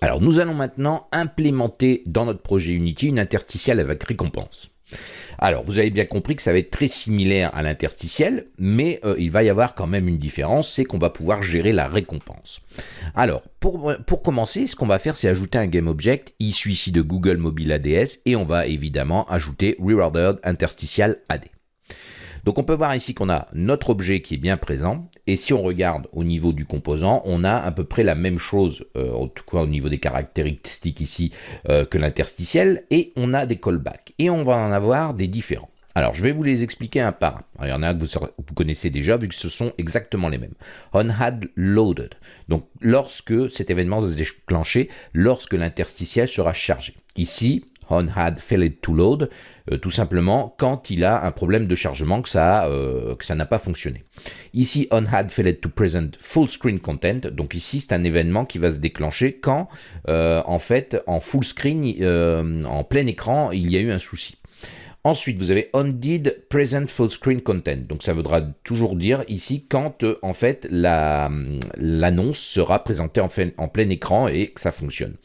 Alors nous allons maintenant implémenter dans notre projet Unity une interstitielle avec récompense. Alors, vous avez bien compris que ça va être très similaire à l'interstitiel, mais euh, il va y avoir quand même une différence, c'est qu'on va pouvoir gérer la récompense. Alors, pour, pour commencer, ce qu'on va faire, c'est ajouter un GameObject issu ici de Google Mobile ADS, et on va évidemment ajouter Rewarded Interstitial AD. Donc on peut voir ici qu'on a notre objet qui est bien présent, et si on regarde au niveau du composant, on a à peu près la même chose, euh, en tout cas au niveau des caractéristiques ici, euh, que l'interstitiel, et on a des callbacks, et on va en avoir des différents. Alors, je vais vous les expliquer un par un. il y en a que vous, connaissez déjà, vu que ce sont exactement les mêmes. On had loaded. Donc, lorsque cet événement se déclencher, lorsque l'interstitiel sera chargé. Ici, on had failed to load, euh, tout simplement quand il a un problème de chargement que ça euh, que ça n'a pas fonctionné. Ici, on had failed to present full screen content, donc ici c'est un événement qui va se déclencher quand euh, en fait en full screen, en plein écran, il y a eu un souci. Ensuite, vous avez on did present full screen content. Donc ça voudra toujours dire ici quand en fait l'annonce sera présentée en, en plein écran et que ça fonctionne.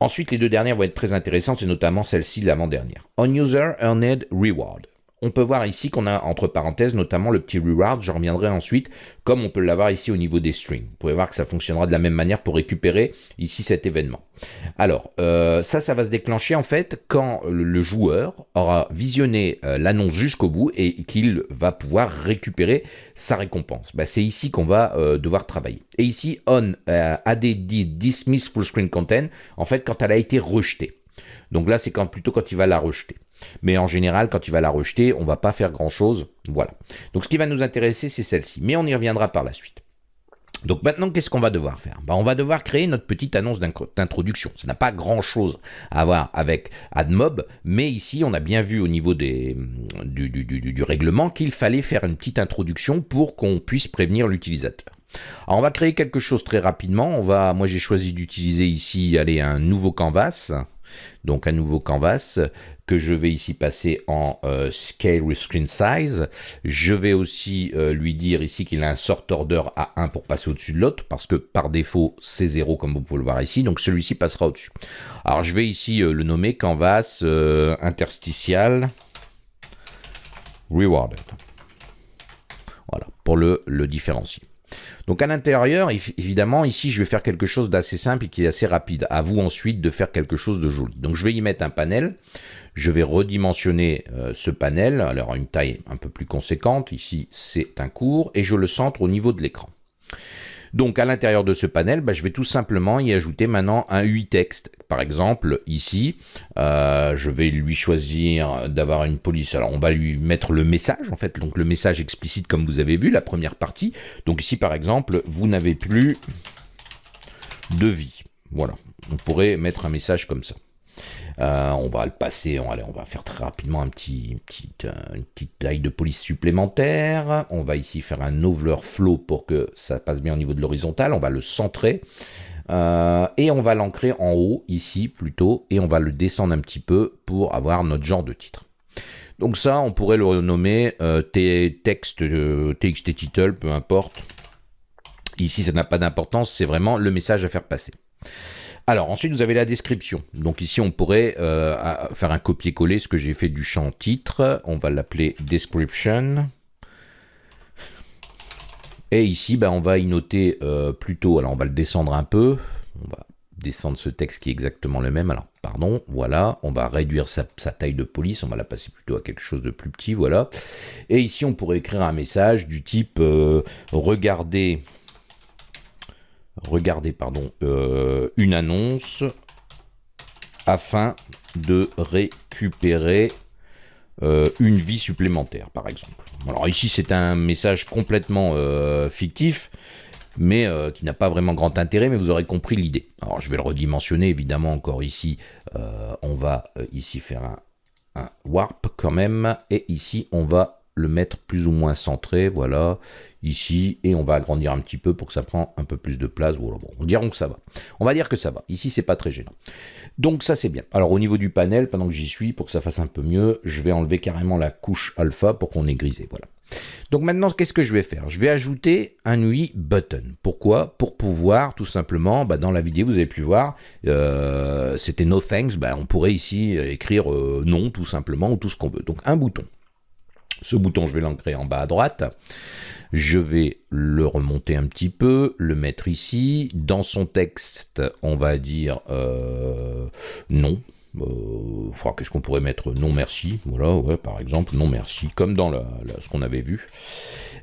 Ensuite, les deux dernières vont être très intéressantes, et notamment celle-ci, l'avant-dernière. On User Earned Reward. On peut voir ici qu'on a entre parenthèses notamment le petit reward, j'en reviendrai ensuite, comme on peut l'avoir ici au niveau des strings. Vous pouvez voir que ça fonctionnera de la même manière pour récupérer ici cet événement. Alors, euh, ça, ça va se déclencher en fait quand le joueur aura visionné euh, l'annonce jusqu'au bout et qu'il va pouvoir récupérer sa récompense. Bah, c'est ici qu'on va euh, devoir travailler. Et ici, on add dismiss full screen content, en fait, quand elle a été rejetée. Donc là, c'est plutôt quand il va la rejeter. Mais en général, quand il va la rejeter, on va pas faire grand-chose. Voilà. Donc ce qui va nous intéresser, c'est celle-ci. Mais on y reviendra par la suite. Donc maintenant, qu'est-ce qu'on va devoir faire? Ben, On va devoir créer notre petite annonce d'introduction. Ça n'a pas grand-chose à voir avec AdMob, mais ici, on a bien vu au niveau des, du, règlement qu'il fallait faire une petite introduction pour qu'on puisse prévenir l'utilisateur. Alors on va créer quelque chose très rapidement. On va, moi j'ai choisi d'utiliser ici un nouveau canvas donc un nouveau canvas que je vais ici passer en euh, Scale with Screen Size. Je vais aussi euh, lui dire ici qu'il a un sort order à 1 pour passer au-dessus de l'autre, parce que par défaut, c'est 0 comme vous pouvez le voir ici, donc celui-ci passera au-dessus. Alors je vais ici euh, le nommer Canvas interstitial rewarded. Voilà, pour le, le différencier. Donc à l'intérieur, évidemment, ici, je vais faire quelque chose d'assez simple et qui est assez rapide. À vous ensuite de faire quelque chose de joli. Donc je vais y mettre un panel. Je vais redimensionner euh, ce panel, alors à une taille un peu plus conséquente. Ici, c'est un court et je le centre au niveau de l'écran. Donc à l'intérieur de ce panel, bah, je vais tout simplement y ajouter maintenant un UI texte. Par exemple, ici, euh, je vais lui choisir d'avoir une police. Alors on va lui mettre le message, en fait, donc le message explicite comme vous avez vu, la première partie. Donc ici, par exemple, vous n'avez plus de vie. Voilà, on pourrait mettre un message comme ça. Euh, on va le passer, on, va faire très rapidement euh, une petite taille de police supplémentaire. On va ici faire un overflow pour que ça passe bien au niveau de l'horizontale. On va le centrer. Euh, et on va l'ancrer en haut, ici plutôt, et on va le descendre un petit peu pour avoir notre genre de titre. Donc ça, on pourrait le nommer euh, texte, TXT title, peu importe. Ici, ça n'a pas d'importance, c'est vraiment le message à faire passer. Alors ensuite vous avez la description. Donc ici on pourrait euh, faire un copier-coller ce que j'ai fait du champ titre. On va l'appeler description. Et ici ben, on va y noter euh, plutôt, alors on va le descendre un peu. On va descendre ce texte qui est exactement le même. Alors pardon, voilà, on va réduire sa, taille de police, on va la passer plutôt à quelque chose de plus petit, voilà. Et ici on pourrait écrire un message du type euh, regardez regardez pardon, euh, une annonce afin de récupérer euh, une vie supplémentaire, par exemple. Alors ici, c'est un message complètement euh, fictif, mais qui n'a pas vraiment grand intérêt, mais vous aurez compris l'idée. Alors je vais le redimensionner, évidemment, encore ici, on va ici faire un, un warp quand même, et ici, on va le mettre plus ou moins centré, voilà, ici, et on va agrandir un petit peu pour que ça prenne un peu plus de place. Voilà, bon, on dira que ça va. On va dire que ça va. Ici, c'est pas très gênant. Donc ça, c'est bien. Alors au niveau du panel, pendant que j'y suis, pour que ça fasse un peu mieux, je vais enlever carrément la couche alpha pour qu'on ait grisé, voilà. Donc maintenant, qu'est-ce que je vais faire? Je vais ajouter un UI button. Pourquoi? Pour pouvoir tout simplement, bah, dans la vidéo, vous avez pu voir, euh, c'était no thanks, bah, on pourrait ici écrire euh, non tout simplement ou tout ce qu'on veut. Donc un bouton. Ce bouton, je vais l'ancrer en bas à droite. Je vais le remonter un petit peu, le mettre ici. Dans son texte, on va dire euh, non. Euh, qu'est-ce qu'on pourrait mettre? Non merci, voilà, par exemple, non merci, comme dans ce qu'on avait vu.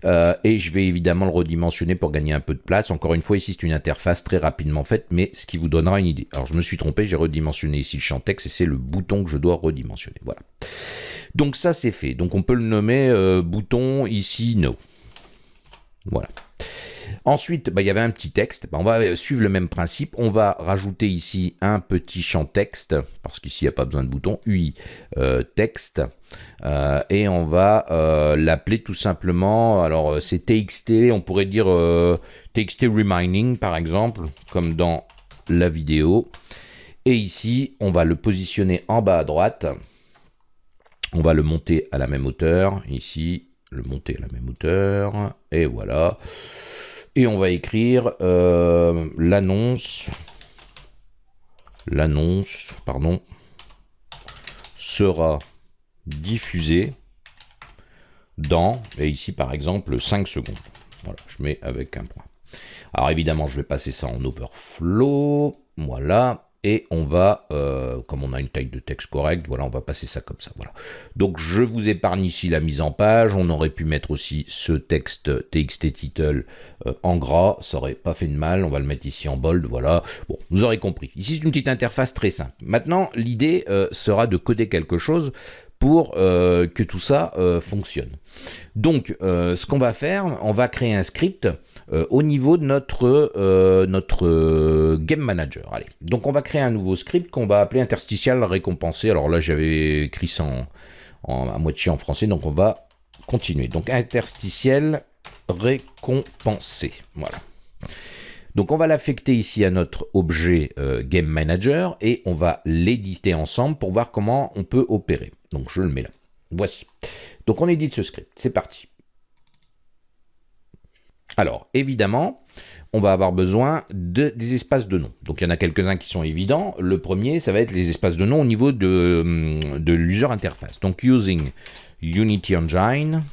Euh, et je vais évidemment le redimensionner pour gagner un peu de place. Encore une fois, ici, c'est une interface très rapidement faite, mais ce qui vous donnera une idée. Alors, je me suis trompé, j'ai redimensionné ici le champ texte, et c'est le bouton que je dois redimensionner. Voilà. Donc ça, c'est fait. Donc on peut le nommer euh, bouton ici, no. Voilà. Ensuite, bah, il y avait un petit texte. Bah, on va suivre le même principe. On va rajouter ici un petit champ texte, parce qu'ici, il n'y a pas besoin de bouton. UI euh, texte. Euh, et on va euh, l'appeler tout simplement, alors c'est TXT, on pourrait dire TXT Reminding, par exemple, comme dans la vidéo. Et ici, on va le positionner en bas à droite. On va le monter à la même hauteur. Ici, le monter à la même hauteur. Et voilà. Et on va écrire euh, l'annonce, l'annonce, pardon, sera diffusée dans, et ici par exemple, 5 secondes. Voilà, je mets avec un point. Alors évidemment, je vais passer ça en overflow. Voilà et on va, euh, comme on a une taille de texte correcte, voilà, on va passer ça comme ça, voilà. Donc je vous épargne ici la mise en page, on aurait pu mettre aussi ce texte txt title euh, en gras, ça aurait pas fait de mal, on va le mettre ici en bold, voilà. Bon, vous aurez compris. Ici c'est une petite interface très simple. Maintenant, l'idée euh, sera de coder quelque chose pour que tout ça fonctionne. Donc, ce qu'on va faire, on va créer un script euh, au niveau de notre, euh, notre euh, Game Manager. Allez. Donc on va créer un nouveau script qu'on va appeler interstitial récompensé. Alors là j'avais écrit ça en, à moitié en français, donc on va continuer. Donc interstitiel récompensé. Voilà. Donc on va l'affecter ici à notre objet Game Manager et on va l'éditer ensemble pour voir comment on peut opérer. Donc je le mets là. Voici. Donc on édite ce script. C'est parti. Alors, évidemment, on va avoir besoin de, des espaces de nom. Donc, il y en a quelques-uns qui sont évidents. Le premier, ça va être les espaces de nom au niveau de, hum, de l'user interface. Donc, using Unity Engine.ui.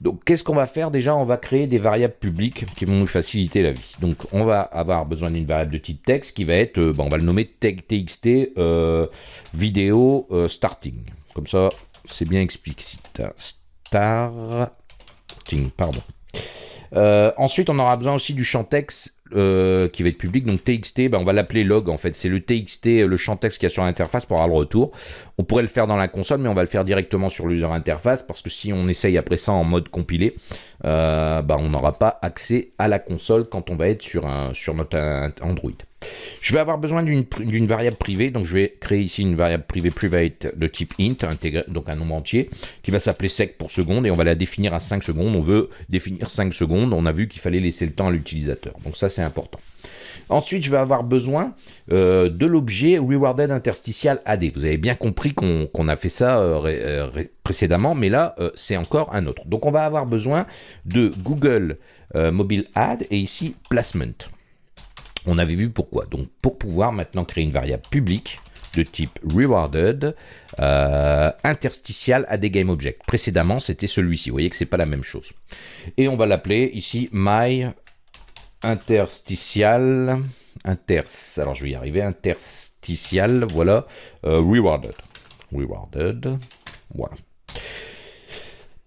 Donc, qu'est-ce qu'on va faire? Déjà, on va créer des variables publiques qui vont nous faciliter la vie. Donc, on va avoir besoin d'une variable de type texte qui va être, euh, on va le nommer txt euh, vidéo euh, starting. Comme ça, c'est bien explicite. Star pardon. Ensuite, on aura besoin aussi du champ texte euh, qui va être public. Donc TXT, ben, on va l'appeler log en fait. C'est le TXT, le champ texte qui y a sur l'interface pour avoir le retour. On pourrait le faire dans la console, mais on va le faire directement sur l'user interface parce que si on essaye après ça en mode compilé, euh, ben, on n'aura pas accès à la console quand on va être sur, un, sur notre Android. Je vais avoir besoin d'une variable privée, donc je vais créer ici une variable privée private de type int, donc un nombre entier, qui va s'appeler sec pour seconde, et on va la définir à 5 secondes. On veut définir 5 secondes, on a vu qu'il fallait laisser le temps à l'utilisateur, donc ça c'est important. Ensuite, je vais avoir besoin euh, de l'objet rewarded interstitial AD. Vous avez bien compris qu'on a fait ça euh, euh, précédemment, mais là, c'est encore un autre. Donc, on va avoir besoin de Google Mobile Add et ici Placement. On avait vu pourquoi. Donc pour pouvoir maintenant créer une variable publique de type rewarded euh, interstitial à des game objects. Précédemment, c'était celui-ci. Vous voyez que c'est pas la même chose. Et on va l'appeler ici my interstitial inters. Alors je vais y arriver. Interstitial, voilà, euh, rewarded. Rewarded, voilà.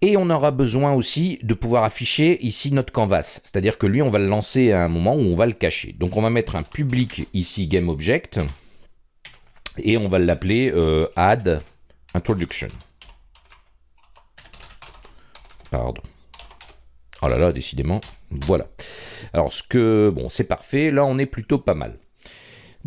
Et on aura besoin aussi de pouvoir afficher ici notre canvas. C'est-à-dire que lui, on va le lancer à un moment où on va le cacher. Donc on va mettre un public ici, GameObject, et on va l'appeler euh, add introduction. Pardon. Oh là là, décidément, voilà. Alors ce que, bon, c'est parfait, là on est plutôt pas mal.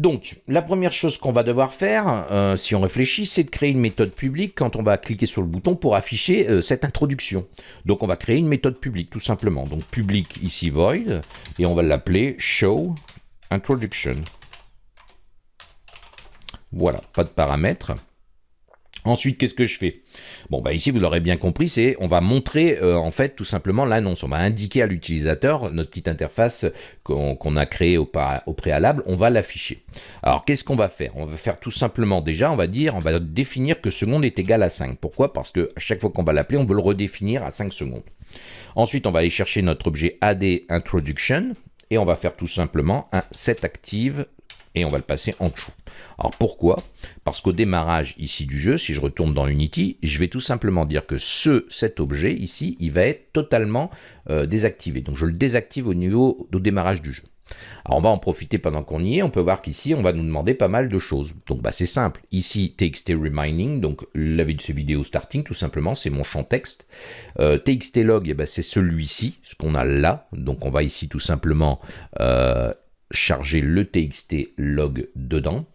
Donc, la première chose qu'on va devoir faire, euh, si on réfléchit, c'est de créer une méthode publique quand on va cliquer sur le bouton pour afficher euh, cette introduction. Donc, on va créer une méthode publique, tout simplement. Donc, public ici void, et on va l'appeler show introduction. Voilà, pas de paramètres. Ensuite, qu'est-ce que je fais? Bon, bah ici, vous l'aurez bien compris, c'est on va montrer euh, en fait tout simplement l'annonce. On va indiquer à l'utilisateur notre petite interface qu'on a créée au, préalable, on va l'afficher. Alors, qu'est-ce qu'on va faire? On va faire tout simplement déjà, on va dire, on va définir que seconde est égal à 5. Pourquoi? Parce que à chaque fois qu'on va l'appeler, on veut le redéfinir à 5 secondes. Ensuite, on va aller chercher notre objet add introduction et on va faire tout simplement un set active et on va le passer en dessous. Alors pourquoi? Parce qu'au démarrage ici du jeu, si je retourne dans Unity, je vais tout simplement dire que ce, cet objet ici, il va être totalement euh, désactivé. Donc je le désactive au niveau du démarrage du jeu. Alors on va en profiter pendant qu'on y est, on peut voir qu'ici on va nous demander pas mal de choses. Donc bah, c'est simple, ici TXT Reminding, donc la de ce vidéo starting tout simplement, c'est mon champ texte. Euh, TXT Log, ben, c'est celui-ci, ce qu'on a là, donc on va ici tout simplement euh, charger le txt log dedans.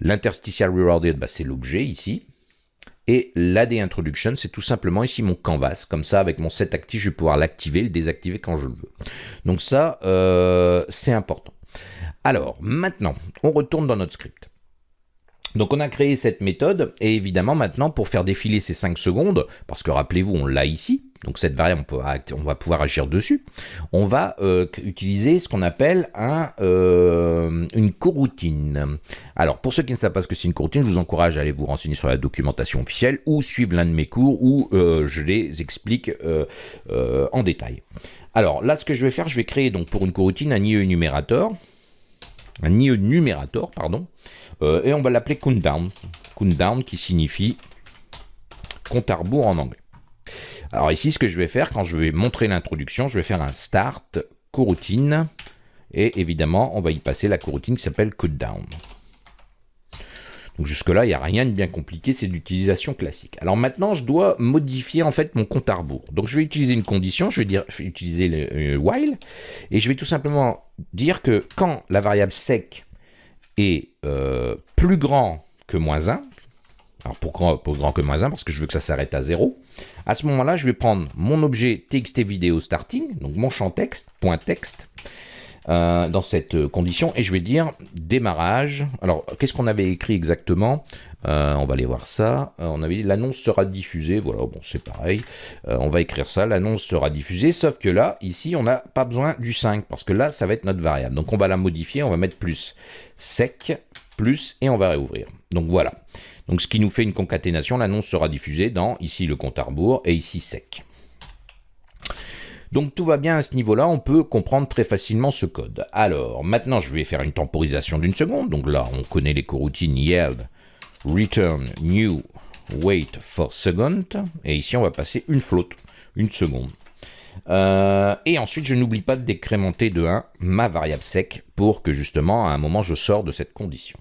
L'interstitial rewarded, bah, c'est l'objet ici. Et l'AD introduction, c'est tout simplement ici mon canvas. Comme ça, avec mon set actif, je vais pouvoir l'activer, le désactiver quand je le veux. Donc ça, euh, c'est important. Alors, maintenant, on retourne dans notre script. Donc on a créé cette méthode, et évidemment maintenant pour faire défiler ces 5 secondes, parce que rappelez-vous on l'a ici, donc cette variable on, va pouvoir agir dessus, on va euh, utiliser ce qu'on appelle euh, une coroutine. Alors pour ceux qui ne savent pas ce que c'est une coroutine, je vous encourage à aller vous renseigner sur la documentation officielle ou suivre l'un de mes cours où euh, je les explique en détail. Alors là ce que je vais faire, je vais créer donc pour une coroutine un IE numérateur, un IE numérateur, pardon, euh, et on va l'appeler countdown. Countdown qui signifie compte à rebours en anglais. Alors ici, ce que je vais faire, quand je vais montrer l'introduction, je vais faire un start coroutine. Et évidemment, on va y passer la coroutine qui s'appelle countdown. Donc jusque-là, il n'y a rien de bien compliqué, c'est l'utilisation classique. Alors maintenant, je dois modifier en fait mon compte à rebours. Donc je vais utiliser une condition, je vais, dire, utiliser le euh, while, et je vais tout simplement dire que quand la variable sec est euh, plus grand que moins 1, alors pourquoi plus grand que moins 1 Parce que je veux que ça s'arrête à 0. À ce moment-là, je vais prendre mon objet txt vidéo starting, donc mon champ texte, point texte, euh, dans cette condition, et je vais dire démarrage. Alors, qu'est-ce qu'on avait écrit exactement? Euh, On va aller voir ça. on avait dit l'annonce sera diffusée. Voilà, bon, c'est pareil. on va écrire ça, l'annonce sera diffusée, sauf que là, ici, on n'a pas besoin du 5, parce que là, ça va être notre variable. Donc, on va la modifier, on va mettre plus sec, plus, et on va réouvrir. Donc voilà. Donc ce qui nous fait une concaténation, l'annonce sera diffusée dans ici le compte à rebours et ici sec. Donc tout va bien à ce niveau-là, on peut comprendre très facilement ce code. Alors maintenant je vais faire une temporisation d'une seconde. Donc là on connaît les coroutines yield, return, new, wait for second. Et ici on va passer une flotte, une seconde. Euh, et ensuite, je n'oublie pas de décrémenter de 1 ma variable sec pour que justement, à un moment, je sors de cette condition.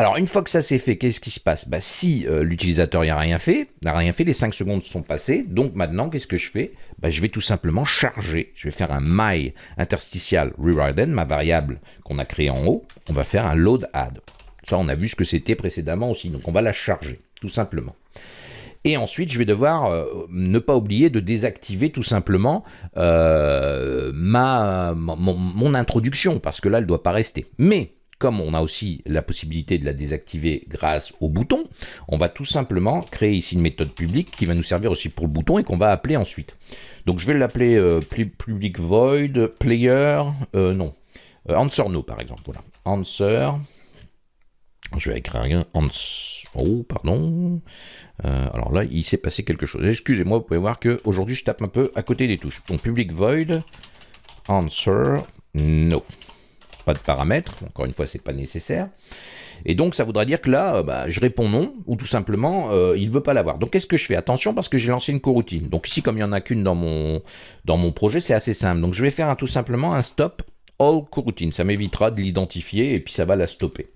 Alors, une fois que ça s'est fait, qu'est-ce qui se passe? Bah, Si euh, l'utilisateur n'a rien fait, n'a rien fait, les 5 secondes sont passées. Donc maintenant, qu'est-ce que je fais? Bah, Je vais tout simplement charger. Je vais faire un my interstitial ma variable qu'on a créée en haut. On va faire un load add. Ça, on a vu ce que c'était précédemment aussi. Donc on va la charger, tout simplement. Et ensuite, je vais devoir euh, ne pas oublier de désactiver tout simplement euh, ma, mon, introduction, parce que là, elle ne doit pas rester. Mais, comme on a aussi la possibilité de la désactiver grâce au bouton, on va tout simplement créer ici une méthode publique qui va nous servir aussi pour le bouton et qu'on va appeler ensuite. Donc je vais l'appeler euh, public void player, non, answer no par exemple, voilà, answer, je vais écrire rien, answer, oh pardon, euh, alors là, il s'est passé quelque chose. Excusez-moi, vous pouvez voir que aujourd'hui je tape un peu à côté des touches. Donc public void, answer, no. Pas de paramètres, encore une fois, c'est pas nécessaire. Et donc, ça voudra dire que là, euh, bah, je réponds non, ou tout simplement, euh, il veut pas l'avoir. Donc, qu'est-ce que je fais? Attention, parce que j'ai lancé une coroutine. Donc ici, comme il n'y en a qu'une dans mon, dans mon projet, c'est assez simple. Donc, je vais faire tout simplement un stop all coroutine. Ça m'évitera de l'identifier et puis ça va la stopper.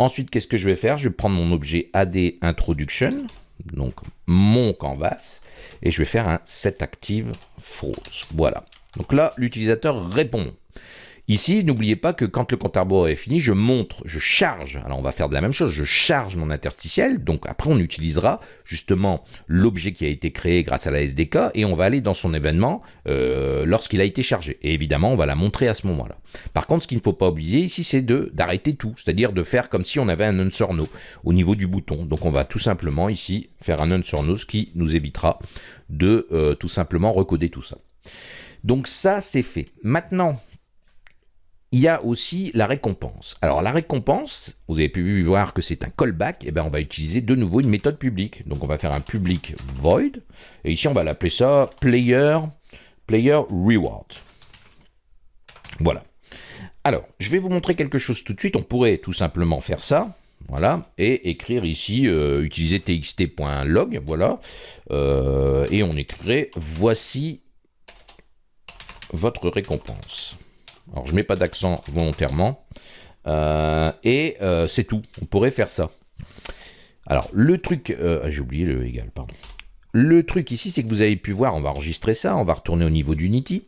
Ensuite, qu'est-ce que je vais faire? Je vais prendre mon objet add introduction donc mon canvas, et je vais faire un set active false. Voilà. Donc là, l'utilisateur répond. Ici, n'oubliez pas que quand le compte à est fini, je montre, je charge. Alors on va faire de la même chose, je charge mon interstitiel. Donc après, on utilisera justement l'objet qui a été créé grâce à la SDK et on va aller dans son événement euh, lorsqu'il a été chargé. Et évidemment, on va la montrer à ce moment-là. Par contre, ce qu'il ne faut pas oublier ici, c'est d'arrêter tout, c'est-à-dire de faire comme si on avait un answer no au niveau du bouton. Donc on va tout simplement ici faire un answer no, ce qui nous évitera de euh, tout simplement recoder tout ça. Donc ça, c'est fait. Maintenant, il y a aussi la récompense. Alors la récompense, vous avez pu voir que c'est un callback, et eh bien on va utiliser de nouveau une méthode publique. Donc on va faire un public void, et ici on va l'appeler ça player, player reward. Voilà. Alors, je vais vous montrer quelque chose tout de suite. On pourrait tout simplement faire ça, voilà, et écrire ici, euh, utiliser txt.log, voilà, euh, et on écrirait voici votre récompense. Alors, je mets pas d'accent volontairement. Euh, et euh, c'est tout. On pourrait faire ça. Alors, le truc... Ah, j'ai oublié le égal, pardon. Le truc ici, c'est que vous avez pu voir, on va enregistrer ça, on va retourner au niveau d'Unity.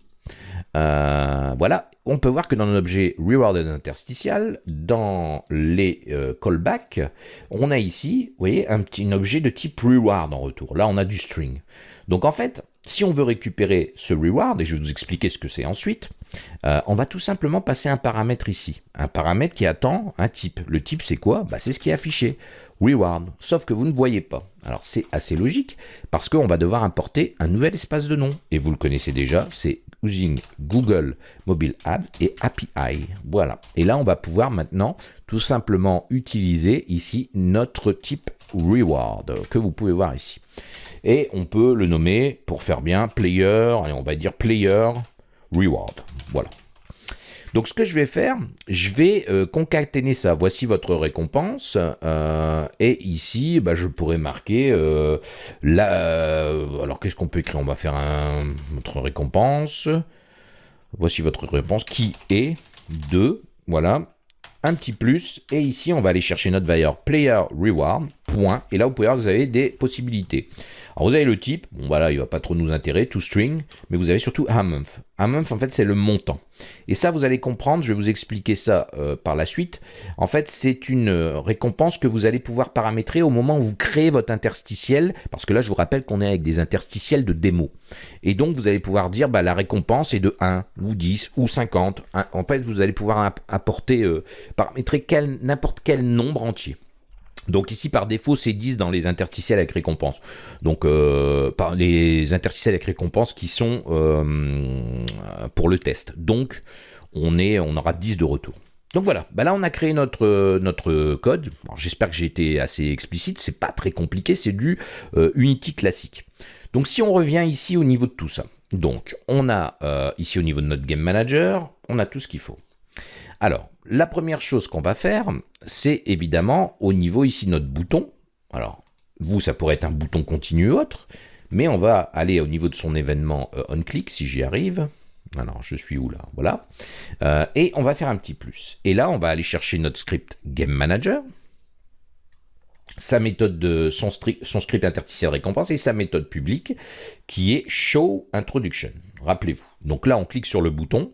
voilà, on peut voir que dans l'objet rewarded interstitial, dans les callbacks, on a ici, vous voyez, un petit objet de type reward en retour. Là, on a du string. Donc en fait, si on veut récupérer ce reward, et je vais vous expliquer ce que c'est ensuite, euh, on va tout simplement passer un paramètre ici. Un paramètre qui attend un type. Le type, c'est quoi? Bah, C'est ce qui est affiché. Reward. Sauf que vous ne voyez pas. Alors, c'est assez logique, parce qu'on va devoir importer un nouvel espace de nom. Et vous le connaissez déjà, c'est using Google Mobile Ads et API. Voilà. Et là, on va pouvoir maintenant tout simplement utiliser ici notre type reward que vous pouvez voir ici. Et on peut le nommer, pour faire bien, player, et on va dire player reward. Voilà. Donc ce que je vais faire, je vais euh, concaténer ça. Voici votre récompense. Euh, et ici, bah, je pourrais marquer euh, alors qu'est-ce qu'on peut écrire? On va faire notre récompense. Voici votre récompense qui est de... Voilà un petit plus, et ici on va aller chercher notre valeur player reward, et là vous pouvez voir que vous avez des possibilités. Alors vous avez le type, bon voilà, il va pas trop nous intéresser, to string, mais vous avez surtout a month. A month en fait c'est le montant. Et ça vous allez comprendre, je vais vous expliquer ça euh, par la suite. En fait c'est une euh, récompense que vous allez pouvoir paramétrer au moment où vous créez votre interstitiel, parce que là je vous rappelle qu'on est avec des interstitiels de démo. Et donc vous allez pouvoir dire bah, la récompense est de 1 ou 10 ou 50. En fait vous allez pouvoir apporter, euh, paramétrer n'importe quel nombre entier. Donc ici, par défaut, c'est 10 dans les interstitiels avec récompense. Donc, euh, par les interstitiels avec récompense qui sont euh, pour le test. Donc, on, est, on aura 10 de retour. Donc voilà, bah là on a créé notre, notre code. J'espère que j'ai été assez explicite, c'est pas très compliqué, c'est du euh, Unity classique. Donc si on revient ici au niveau de tout ça, donc on a ici au niveau de notre Game Manager, on a tout ce qu'il faut. Alors, la première chose qu'on va faire, c'est évidemment au niveau ici de notre bouton. Alors, vous, ça pourrait être un bouton continu ou autre, mais on va aller au niveau de son événement euh, on-click, si j'y arrive. Alors, je suis où là? Voilà. Euh, et on va faire un petit plus. Et là, on va aller chercher notre script Game Manager, sa méthode de son, script interstitiel récompense et sa méthode publique qui est Show Introduction. Rappelez-vous. Donc là, on clique sur le bouton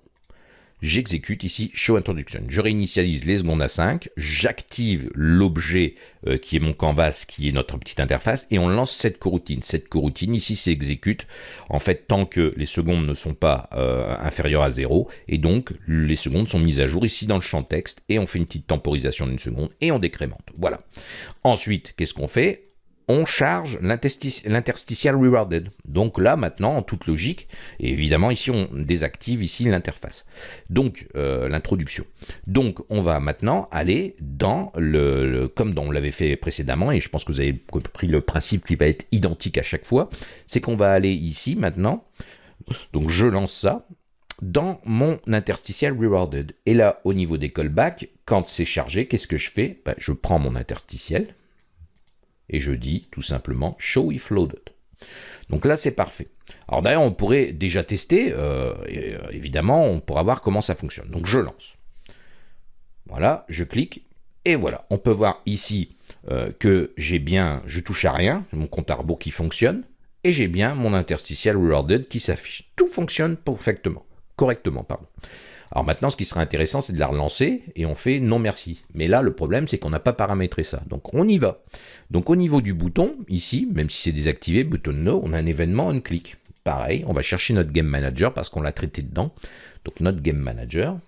j'exécute ici Show Introduction. Je réinitialise les secondes à 5, j'active l'objet euh, qui est mon canvas, qui est notre petite interface, et on lance cette coroutine. Cette coroutine, ici, s'exécute en fait tant que les secondes ne sont pas euh, inférieures à 0, et donc les secondes sont mises à jour ici dans le champ texte, et on fait une petite temporisation d'une seconde, et on décrémente. Voilà. Ensuite, qu'est-ce qu'on fait? On charge l'interstitial rewarded. Donc là, maintenant, en toute logique, et évidemment, ici, on désactive ici l'interface. Donc, euh, l'introduction. Donc, on va maintenant aller dans le, comme on l'avait fait précédemment, et je pense que vous avez compris le principe qui va être identique à chaque fois, c'est qu'on va aller ici, maintenant, donc je lance ça, dans mon interstitial rewarded. Et là, au niveau des callbacks, quand c'est chargé, qu'est-ce que je fais? Ben, Je prends mon interstitiel, et je dis tout simplement show if loaded. Donc là, c'est parfait. Alors d'ailleurs, on pourrait déjà tester, euh, euh, évidemment, on pourra voir comment ça fonctionne. Donc je lance. Voilà, je clique, et voilà. On peut voir ici euh, que j'ai bien, je touche à rien, mon compte à qui fonctionne, et j'ai bien mon interstitial rewarded qui s'affiche. Tout fonctionne parfaitement, correctement, pardon. Alors maintenant, ce qui serait intéressant, c'est de la relancer et on fait non merci. Mais là, le problème, c'est qu'on n'a pas paramétré ça. Donc on y va. Donc au niveau du bouton, ici, même si c'est désactivé, bouton no, on a un événement on click. Pareil, on va chercher notre game manager parce qu'on l'a traité dedans. Donc notre game manager,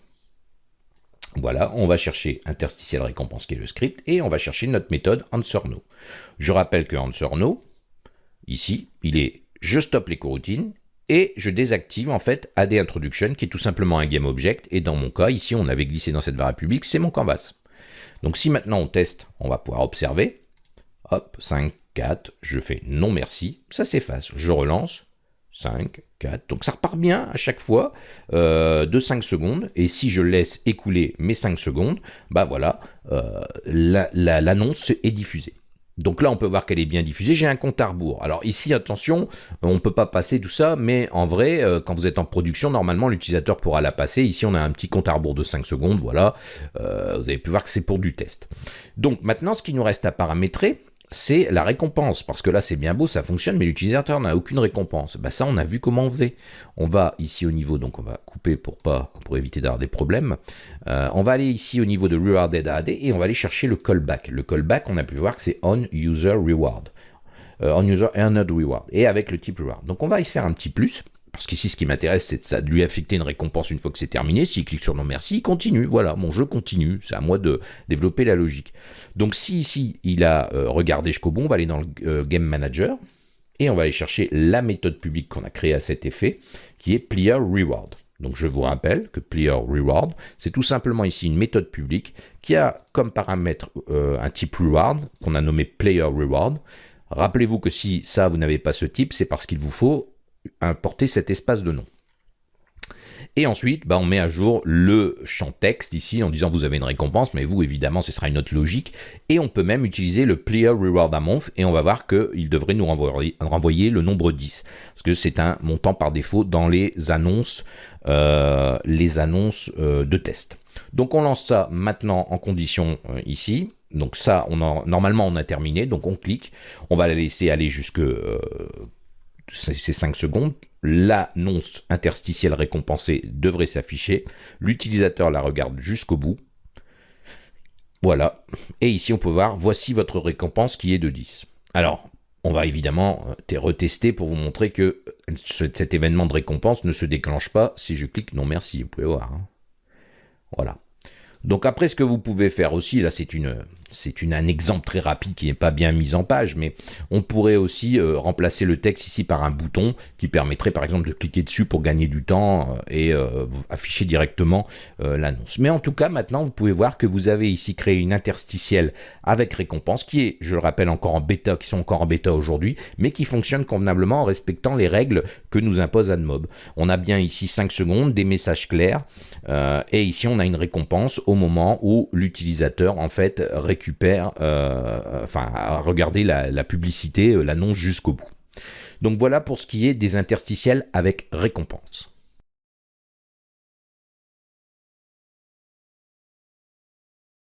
voilà, on va chercher interstitiel récompense qui est le script et on va chercher notre méthode answer no. Je rappelle que answer no, ici, il est je stoppe les coroutines et je désactive en fait AD Introduction qui est tout simplement un game object. Et dans mon cas ici on avait glissé dans cette variable publique c'est mon canvas. Donc si maintenant on teste on va pouvoir observer. Hop 5 4 je fais non merci. Ça s'efface. Je relance. 5 4 donc ça repart bien à chaque fois euh, de 5 secondes. Et si je laisse écouler mes 5 secondes bah voilà euh, l'annonce est diffusée. Donc là, on peut voir qu'elle est bien diffusée. J'ai un compte à rebours. Alors ici, attention, on ne peut pas passer tout ça, mais en vrai, euh, quand vous êtes en production, normalement, l'utilisateur pourra la passer. Ici, on a un petit compte à rebours de 5 secondes. Voilà, euh, vous avez pu voir que c'est pour du test. Donc maintenant, ce qui nous reste à paramétrer, c'est la récompense. Parce que là, c'est bien beau, ça fonctionne, mais l'utilisateur n'a aucune récompense. Bah, ça, on a vu comment on faisait. On va ici au niveau, donc on va couper pour pas pour éviter d'avoir des problèmes. Euh, on va aller ici au niveau de Rewarded AD et on va aller chercher le callback. Le callback, on a pu voir que c'est On User Reward. Euh, on User Earned Reward. Et avec le type Reward. Donc on va y faire un petit plus. Parce qu'ici, ce qui m'intéresse, c'est de, lui affecter une récompense une fois que c'est terminé. S'il clique sur non merci, il continue. Voilà, mon jeu continue. C'est à moi de développer la logique. Donc si ici, il a euh, regardé jusqu'au on va aller dans le euh, Game Manager et on va aller chercher la méthode publique qu'on a créée à cet effet, qui est Player Reward. Donc je vous rappelle que Player Reward, c'est tout simplement ici une méthode publique qui a comme paramètre euh, un type Reward qu'on a nommé Player Reward. Rappelez-vous que si ça, vous n'avez pas ce type, c'est parce qu'il vous faut importer cet espace de nom. Et ensuite, bah, on met à jour le champ texte ici en disant vous avez une récompense, mais vous, évidemment, ce sera une autre logique. Et on peut même utiliser le Player Reward Amount et on va voir qu'il devrait nous renvoyer, le nombre 10. Parce que c'est un montant par défaut dans les annonces, euh, les annonces euh, de test. Donc on lance ça maintenant en condition euh, ici. Donc ça, on normalement, on a terminé. Donc on clique. On va la laisser aller jusque ces 5 secondes, l'annonce interstitielle récompensée devrait s'afficher. L'utilisateur la regarde jusqu'au bout. Voilà. Et ici, on peut voir, voici votre récompense qui est de 10. Alors, on va évidemment euh, retester pour vous montrer que cet événement de récompense ne se déclenche pas si je clique non merci. Vous pouvez voir. Hein. Voilà. Donc après, ce que vous pouvez faire aussi, là c'est une, c'est un exemple très rapide qui n'est pas bien mis en page, mais on pourrait aussi euh, remplacer le texte ici par un bouton qui permettrait par exemple de cliquer dessus pour gagner du temps euh, et euh, afficher directement l'annonce. Mais en tout cas, maintenant, vous pouvez voir que vous avez ici créé une interstitielle avec récompense qui est, je le rappelle, encore en bêta, qui sont encore en bêta aujourd'hui, mais qui fonctionne convenablement en respectant les règles que nous impose AdMob. On a bien ici 5 secondes, des messages clairs, et ici on a une récompense au moment où l'utilisateur en fait récupère, euh, enfin à regarder la, publicité, euh, l'annonce jusqu'au bout. Donc voilà pour ce qui est des interstitiels avec récompense.